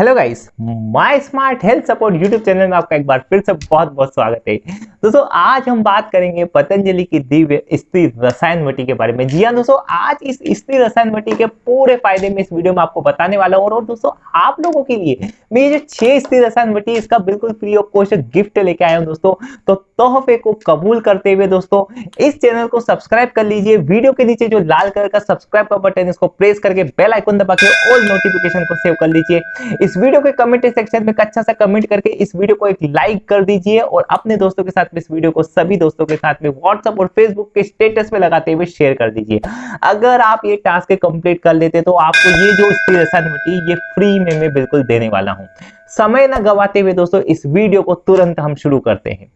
Hello guys my smart health support YouTube channel में आपका एक बार फिर से बहुत बहुत स्वागत है। दोस्तों, आज हम बात करेंगे पतंजलि की दिव्य स्त्री रसायन वटी के बारे में। जी हाँ दोस्तों, आज इस स्त्री रसायन वटी के पूरे फ़ायदे में इस वीडियो में आपको बताने वाला हूँ। और दोस्तों, आप लोगों के लिए मैं ये जो छह स्त्री रसायन वटी इसका बिल्कुल फ्री ऑफ़ कॉस्ट गिफ्ट लेके आया हूँ दोस्तों। तो तोहफे को कबूल करते हुए दोस्तों, इस चैनल को सब्सक्राइब कर लीजिए। वीडियो के नीचे जो लाल कलर का सब्सक्राइब का बटन इसको प्रेस करके बेल आइकन दबा के ऑल नोटिफिकेशन को सेव कर लीजिए। इस वीडियो के कमेंट सेक्शन में अच्छा सा कमेंट करके इस वीडियो को एक लाइक कर दीजिए और अपने दोस्तों के साथ में इस वीडियो को सभी दोस्तों के साथ में व्हाट्सएप और फेसबुक के स्टेटस में लगाते हुए शेयर कर दीजिए। अगर आप ये टास्क कंप्लीट कर लेते तो आपको ये जो स्थिर ये फ्री में मैं बिल्कुल देने वाला हूँ। समय न गवाते हुए दोस्तों, इस वीडियो को तुरंत हम शुरू करते हैं।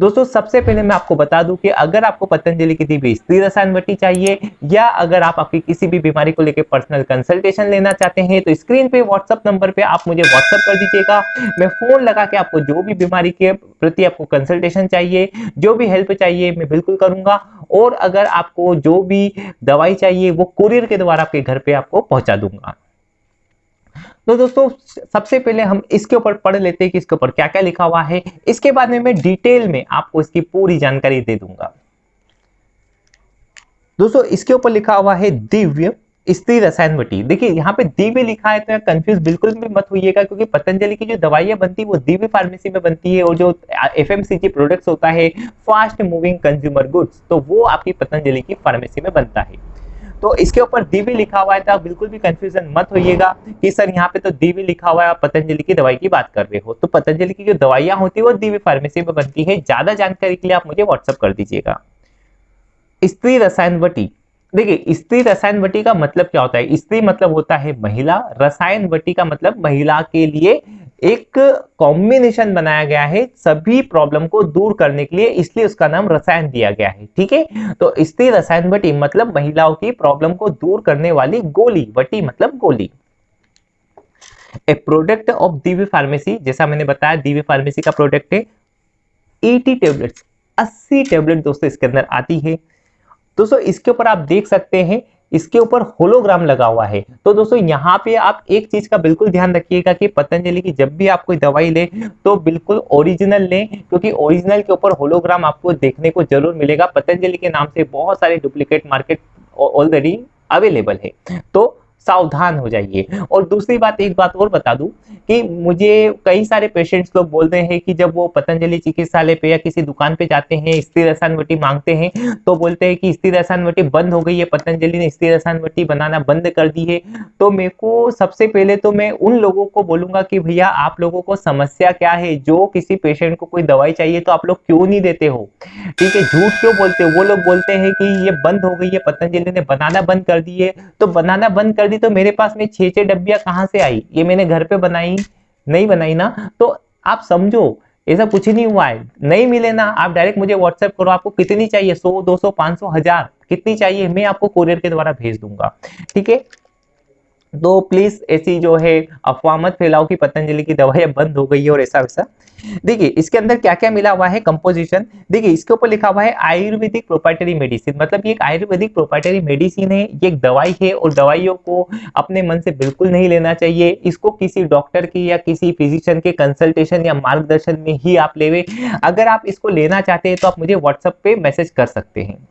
दोस्तों, सबसे पहले मैं आपको बता दूँ कि अगर आपको पतंजलि की दी स्त्री रसायन वटी चाहिए, या अगर आप आपकी किसी भी बीमारी को लेकर पर्सनल कंसल्टेशन लेना चाहते हैं तो स्क्रीन पे व्हाट्सअप नंबर पे आप मुझे व्हाट्सअप कर दीजिएगा। मैं फ़ोन लगा के आपको जो भी बीमारी के प्रति आपको कंसल्टेशन चाहिए, जो भी हेल्प चाहिए, मैं बिल्कुल करूँगा। और अगर आपको जो भी दवाई चाहिए, वो कुरियर के द्वारा आपके घर पे आपको पहुँचा दूँगा। तो दोस्तों, सबसे पहले हम इसके ऊपर पढ़ लेते हैं कि इसके ऊपर क्या क्या लिखा हुआ है। इसके बाद में मैं डिटेल में आपको इसकी पूरी जानकारी दे दूँगा। दोस्तों, इसके ऊपर लिखा हुआ है दिव्य स्त्री रसायन वटी देखिए, यहाँ पे दिव्य लिखा है तो कंफ्यूज बिल्कुल भी मत होइएगा, क्योंकि पतंजलि की जो दवाइयाँ बनती है, वो दिव्य फार्मेसी में बनती है और जो एफ़ प्रोडक्ट्स होता है फास्ट मूविंग कंज्यूमर गुड्स तो वो आपकी पतंजलि की फार्मेसी में बनता है। तो इसके ऊपर दिव्य लिखा हुआ है तो बिल्कुल भी कंफ्यूजन मत होइएगा कि सर यहाँ पे तो दिव्य लिखा हुआ है, आप पतंजलि की दवाई की बात कर रहे हो। तो पतंजलि की जो दवाइयाँ होती है, वो दिव्य फार्मेसी में बनती है। ज़्यादा जानकारी के लिए आप मुझे व्हाट्सअप कर दीजिएगा। स्त्री रसायन वटी। देखिए, स्त्री रसायन वटी का मतलब क्या होता है? स्त्री मतलब होता है महिला। रसायन वटी का मतलब महिला के लिए एक कॉम्बिनेशन बनाया गया है सभी प्रॉब्लम को दूर करने के लिए, इसलिए उसका नाम रसायन दिया गया है, ठीक है? तो स्त्री रसायन वटी मतलब महिलाओं की प्रॉब्लम को दूर करने वाली गोली वटी मतलब गोली। A product of Divya pharmacy जैसा मैंने बताया दिव्य फार्मेसी का प्रोडक्ट है। एटी टेबलेट्स 80 टेबलेट दोस्तों इसके अंदर आती है। दोस्तों, इसके ऊपर आप देख सकते हैं इसके ऊपर होलोग्राम लगा हुआ है। तो दोस्तों, यहाँ पे आप एक चीज़ का बिल्कुल ध्यान रखिएगा कि पतंजलि की जब भी आप कोई दवाई ले तो बिल्कुल ओरिजिनल लें, क्योंकि ओरिजिनल के ऊपर होलोग्राम आपको देखने को ज़रूर मिलेगा। पतंजलि के नाम से बहुत सारे डुप्लीकेट मार्केट ऑलरेडी अवेलेबल है। तो सावधान हो जाइए। और दूसरी बात, एक बात और बता दूँ कि मुझे कई सारे पेशेंट्स लोग बोलते हैं कि जब वो पतंजलि चिकित्सालय पे या किसी दुकान पे जाते हैं, स्थिर रसान वटी मांगते हैं तो बोलते हैं कि स्थिर रसान वटी बंद हो गई है, पतंजलि ने स्थिर रसान वटी बनाना बंद कर दी है। तो मेरे को सबसे पहले तो मैं उन लोगों को बोलूँगा कि भैया, आप लोगों को समस्या क्या है? जो किसी पेशेंट को कोई दवाई चाहिए तो आप लोग क्यों नहीं देते हो? ठीक है, झूठ क्यों बोलते हो? वो लोग बोलते हैं कि ये बंद हो गई है, पतंजलि ने बनाना बंद कर दी है। तो बनाना बंद कर दी तो मेरे पास में छह छह डब्बिया कहाँ से आई? ये मैंने घर पे बनाई, नहीं बनाई ना। तो आप समझो ऐसा कुछ नहीं हुआ है। नहीं मिले ना, आप डायरेक्ट मुझे व्हाट्सएप करो, आपको कितनी चाहिए? सौ, दो सौ, पाँच सौ, हज़ार, कितनी चाहिए? मैं आपको कोरियर के द्वारा भेज दूँगा। ठीक है? तो प्लीज़ ऐसी जो है अफवाह मत फैलाओ कि पतंजलि की दवाइयाँ बंद हो गई है और ऐसा वैसा। देखिए, इसके अंदर क्या क्या मिला हुआ है? कंपोजिशन देखिए, इसके ऊपर लिखा हुआ है आयुर्वेदिक प्रोपाइटरी मेडिसिन मतलब ये एक आयुर्वेदिक प्रोपाइटरी मेडिसिन है, ये एक दवाई है और दवाइयों को अपने मन से बिल्कुल नहीं लेना चाहिए। इसको किसी डॉक्टर की या किसी फिजिशियन के कंसल्टेशन या मार्गदर्शन में ही आप लेवे। अगर आप इसको लेना चाहते हैं तो आप मुझे व्हाट्सएप पे मैसेज कर सकते हैं।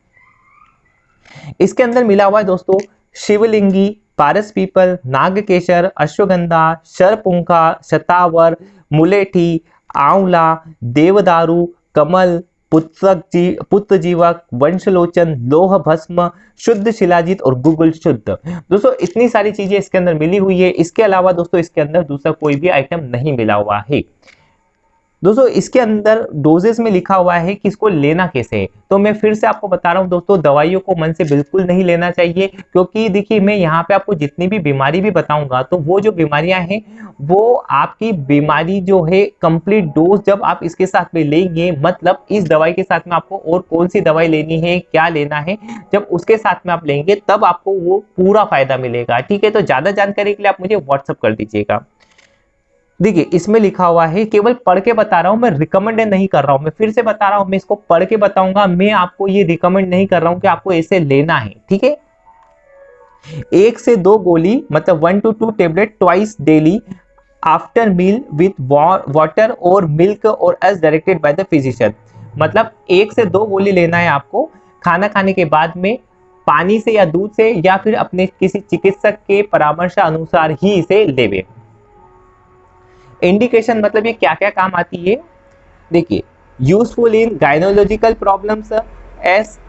इसके अंदर मिला हुआ है दोस्तों, शिवलिंगी पारस पीपल, नागकेशर, अश्वगंधा, शरपुंखा, शतावर, मुलेठी, आंवला, देवदारू, कमल पुत्रक जी पुत्र जीवक वंशलोचन, लोह भस्म, शुद्ध शिलाजित और गुगुल शुद्ध। दोस्तों, इतनी सारी चीज़ें इसके अंदर मिली हुई है। इसके अलावा दोस्तों, इसके अंदर दूसरा कोई भी आइटम नहीं मिला हुआ है। दोस्तों, इसके अंदर डोजेस में लिखा हुआ है कि इसको लेना कैसे है। तो मैं फिर से आपको बता रहा हूँ दोस्तों, दवाइयों को मन से बिल्कुल नहीं लेना चाहिए, क्योंकि देखिए, मैं यहाँ पे आपको जितनी भी बीमारी भी बताऊँगा तो वो जो बीमारियाँ हैं, वो आपकी बीमारी जो है कंप्लीट डोज जब आप इसके साथ में लेंगे मतलब इस दवाई के साथ में आपको और कौन सी दवाई लेनी है, क्या लेना है, जब उसके साथ में आप लेंगे, तब आपको वो पूरा फ़ायदा मिलेगा। ठीक है तो ज़्यादा जानकारी के लिए आप मुझे व्हाट्सअप कर दीजिएगा। देखिए, इसमें लिखा हुआ है, केवल पढ़ के बता रहा हूँ, मैं रिकमेंड नहीं कर रहा हूँ। मैं फिर से बता रहा हूँ, मैं इसको पढ़ के बताऊँगा, मैं आपको ये रिकमेंड नहीं कर रहा हूँ कि आपको ऐसे लेना है, ठीक है? एक से दो गोली मतलब one two two tablet twice daily after meal with water और मिल्क और as directed by the physician मतलब एक से दो गोली लेना है आपको, खाना खाने के बाद में पानी से या दूध से या फिर अपने किसी चिकित्सक के परामर्श अनुसार ही इसे लेवे। इंडिकेशन मतलब ये क्या क्या काम आती है? देखिए useful in gynaecological problems as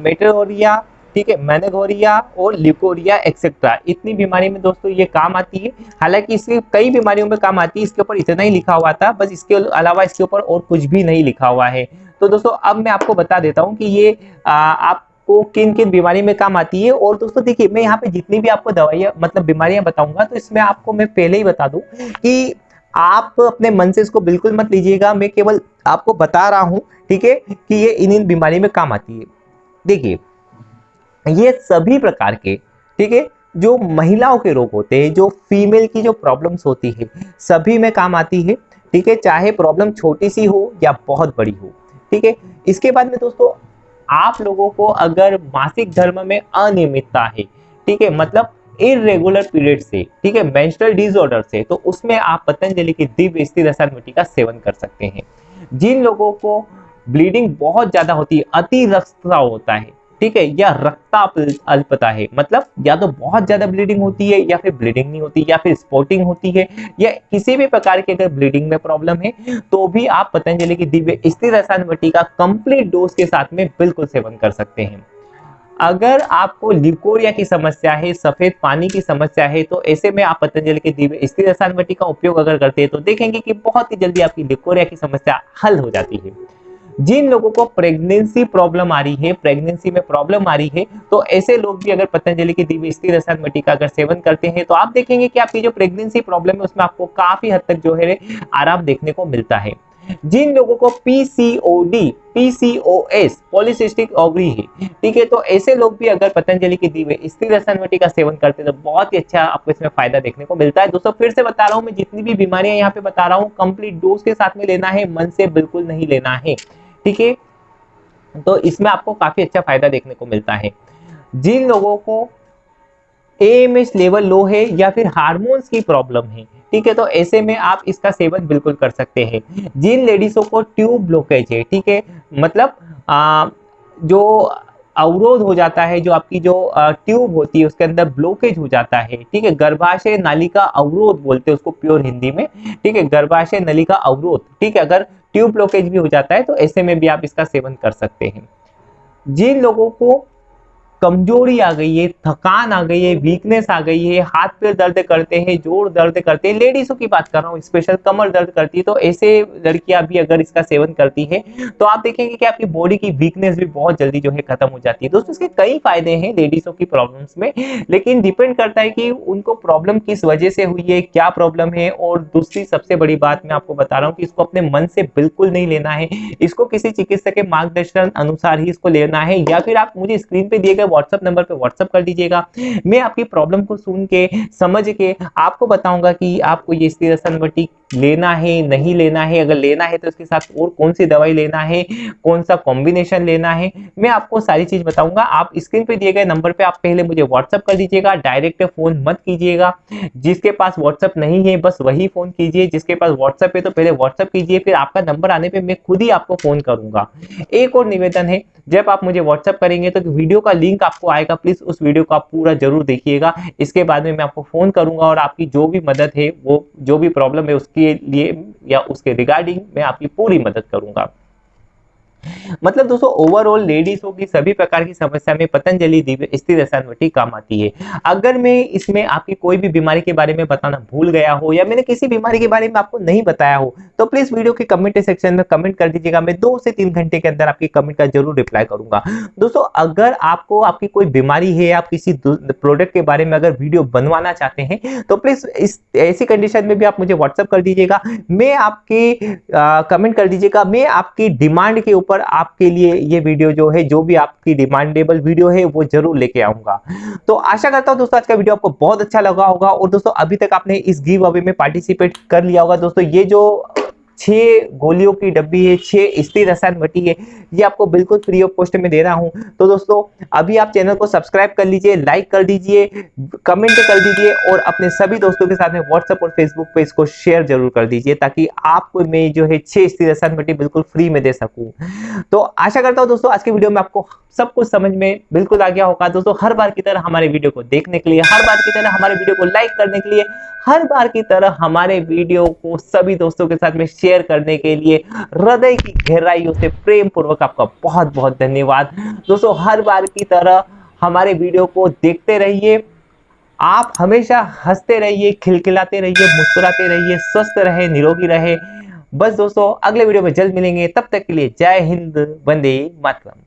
metrorrhagia ठीक है मैनेगोरिया और लिकोरिया एक्सेट्रा इतनी बीमारी में दोस्तों ये काम आती है। हालाँकि इसके कई बीमारियों में काम आती है इसके ऊपर इतना ही लिखा हुआ था बस इसके अलावा इसके ऊपर और कुछ भी नहीं लिखा हुआ है। तो दोस्तों अब मैं आपको बता देता हूँ कि ये आ, आपको किन किन बीमारी में काम आती है और दोस्तों देखिए, मैं यहाँ पे जितनी भी आपको दवाइयाँ मतलब बीमारियाँ बताऊँगा तो इसमें आपको मैं पहले ही बता दूँ कि आप अपने मन से इसको बिल्कुल मत लीजिएगा। मैं केवल आपको बता रहा हूँ, ठीक है, कि ये इन इन बीमारी में काम आती है। देखिए, ये सभी प्रकार के, ठीक है, जो महिलाओं के रोग होते हैं, जो फीमेल की जो प्रॉब्लम्स होती है, सभी में काम आती है, ठीक है, चाहे प्रॉब्लम छोटी सी हो या बहुत बड़ी हो, ठीक है। इसके बाद में दोस्तों आप लोगों को अगर मासिक धर्म में अनियमितता है, ठीक है मतलब इरेगुलर पीरियड से, ठीक है मेंस्ट्रुअल डिसऑर्डर से तो उसमें आप पतंजलि की दिव्य स्थिर रसायन मिट्टी का सेवन कर सकते हैं। जिन लोगों को ब्लीडिंग बहुत ज़्यादा होती है, अति रक्तस्राव होता है ठीक है, या रक्ता अल्पता है। मतलब या तो बहुत ज़्यादा ब्लीडिंग होती है, या फिर ब्लीडिंग नहीं होती, या फिर स्पोर्टिंग होती है, या किसी भी प्रकार की अगर ब्लीडिंग में प्रॉब्लम है तो भी आप पतंजलि की दिव्य स्थिर रसायन मिट्टी का कंप्लीट डोज के साथ में बिल्कुल सेवन कर सकते हैं। अगर आपको लिकोरिया की समस्या है, सफ़ेद पानी की समस्या है तो ऐसे में आप पतंजलि के दिव्य स्थिर रसायन मिट्टी का उपयोग अगर करते हैं तो देखेंगे कि बहुत ही जल्दी आपकी लिकोरिया की समस्या हल हो जाती है। जिन लोगों को प्रेगनेंसी प्रॉब्लम आ रही है प्रेगनेंसी में प्रॉब्लम आ रही है तो ऐसे लोग भी अगर पतंजलि की दिव्य स्थिर रसायन मिट्टी का अगर सेवन करते हैं तो आप देखेंगे कि आपकी जो प्रेगनेंसी प्रॉब्लम है, उसमें आपको काफ़ी हद तक जो है आराम देखने को मिलता है। जिन लोगों को पीसीओडी पीसीओएस पॉलिसिस्टिक ओवरी है, ठीक है तो ऐसे लोग भी अगर पतंजलि की दी हुई स्त्री रसायन का सेवन करते हैं तो बहुत ही अच्छा आपको इसमें फ़ायदा देखने को मिलता है। दोस्तों, फिर से बता रहा हूँ, मैं जितनी भी बीमारियाँ यहाँ पे बता रहा हूँ कंप्लीट डोज के साथ में लेना है, मन से बिल्कुल नहीं लेना है। ठीक है? तो इसमें आपको काफ़ी अच्छा फ़ायदा देखने को मिलता है। जिन लोगों को एएमएस लेवल लो है या फिर हार्मोन्स की प्रॉब्लम है ठीक है? तो ऐसे में आप इसका सेवन बिल्कुल कर सकते हैं। जिन लेडीजों को ट्यूब ब्लॉकेज है ठीक है? मतलब आ, जो अवरोध हो जाता है जो आपकी जो ट्यूब होती है उसके अंदर ब्लॉकेज हो जाता है ठीक है? गर्भाशय नली का अवरोध बोलते हैं उसको प्योर हिंदी में ठीक है? गर्भाशय नली का अवरोध ठीक है? अगर ट्यूब ब्लॉकेज भी हो जाता है तो ऐसे में भी आप इसका सेवन कर सकते हैं। जिन लोगों को कमज़ोरी आ गई है, थकान आ गई है वीकनेस आ गई है, हाथ पैर दर्द करते हैं, ज़ोर दर्द करते हैं। लेडीजों की बात कर रहा हूँ स्पेशल कमर दर्द करती है तो ऐसे लड़कियाँ भी अगर इसका सेवन करती है तो आप देखेंगे कि आपकी बॉडी की वीकनेस भी बहुत जल्दी जो है खत्म हो जाती है। दोस्तों, इसके कई फ़ायदे हैं लेडीजों की प्रॉब्लम्स में, लेकिन डिपेंड करता है कि उनको प्रॉब्लम किस वजह से हुई है, क्या प्रॉब्लम है, और दूसरी सबसे बड़ी बात मैं आपको बता रहा हूँ कि इसको अपने मन से बिल्कुल नहीं लेना है। इसको किसी चिकित्सक के मार्गदर्शन अनुसार ही इसको लेना है, या फिर आप मुझे स्क्रीन पे दिए गए व्हाट्सएप नंबर पर व्हाट्सअप कर दीजिएगा। मैं आपकी प्रॉब्लम को सुन के, समझ के आपको बताऊँगा कि आपको ये स्थिर लेना है, नहीं लेना है, अगर लेना है तो उसके साथ और कौन सी दवाई लेना है कौन सा कॉम्बिनेशन लेना है, मैं आपको सारी चीज़ बताऊँगा। आप स्क्रीन पे दिए गए नंबर पे आप पहले मुझे व्हाट्सअप कर दीजिएगा डायरेक्ट फ़ोन मत कीजिएगा। जिसके पास व्हाट्सअप नहीं है, बस वही फ़ोन कीजिए। जिसके पास व्हाट्सअप है तो पहले व्हाट्सअप कीजिए, फिर आपका नंबर आने पर मैं खुद ही आपको फ़ोन करूँगा। एक और निवेदन है, जब आप मुझे व्हाट्सअप करेंगे तो वीडियो का लिंक आपको आएगा प्लीज़ उस वीडियो को आप पूरा ज़रूर देखिएगा। इसके बाद में मैं आपको फ़ोन करूँगा और आपकी जो भी मदद है, वो, जो भी प्रॉब्लम है उसके लिए या उसके रिगार्डिंग मैं आपकी पूरी मदद करूँगा। मतलब दोस्तों ओवरऑल लेडीजों की सभी प्रकार की समस्या में पतंजलि दिव्य स्थिर रसायन काम आती है। अगर मैं इसमें आपकी कोई भी बीमारी के बारे में बताना भूल गया हो, या मैंने किसी बीमारी के बारे में आपको नहीं बताया हो तो प्लीज़ वीडियो के कमेंट सेक्शन में कमेंट कर दीजिएगा। मैं दो से तीन घंटे के अंदर आपकी कमेंट का ज़रूर रिप्लाई करूँगा। दोस्तों, अगर आपको आपकी कोई बीमारी है, आप किसी प्रोडक्ट के बारे में अगर वीडियो बनवाना चाहते हैं तो प्लीज़ इस, ऐसी कंडीशन में भी आप मुझे व्हाट्सअप कर दीजिएगा। मैं आपके कमेंट कर दीजिएगा। मैं आपकी डिमांड के ऊपर आपके लिए ये वीडियो जो है, जो भी आपकी डिमांडेबल वीडियो है, वो ज़रूर लेके आऊँगा। तो आशा करता हूँ दोस्तों, आज का वीडियो आपको बहुत अच्छा लगा होगा। और दोस्तों, अभी तक आपने इस गिव अवे में पार्टिसिपेट कर लिया होगा। दोस्तों, ये जो छह गोलियों की डब्बी है, छह स्थिर रसायन भट्टी है, ये आपको बिल्कुल फ्री ऑफ़ कॉस्ट में दे रहा हूँ। तो दोस्तों, अभी आप चैनल को सब्सक्राइब कर लीजिए लाइक कर दीजिए कमेंट कर दीजिए और अपने सभी दोस्तों के साथ में व्हाट्सएप और फेसबुक पे इसको शेयर ज़रूर कर दीजिए ताकि आपको मैं जो है छह स्थिर रसायन भट्टी बिल्कुल फ्री में दे सकूँ। तो आशा करता हूँ दोस्तों, आज के वीडियो में आपको सब कुछ समझ में बिल्कुल आ गया होगा। दोस्तों, हर बार की तरह हमारे वीडियो को देखने के लिए, हर बार की तरह हमारे वीडियो को लाइक करने के लिए, हर बार की तरह हमारे वीडियो को सभी दोस्तों के साथ में शेयर करने के लिए हृदय की गहराइयों से प्रेम पूर्वक आपका बहुत बहुत धन्यवाद। दोस्तों, हर बार की तरह हमारे वीडियो को देखते रहिए। आप हमेशा हँसते रहिए, खिलखिलाते रहिए, मुस्कुराते रहिए, स्वस्थ रहे, निरोगी रहे। बस दोस्तों, अगले वीडियो में जल्द मिलेंगे। तब तक के लिए जय हिंद, वंदे मातरम।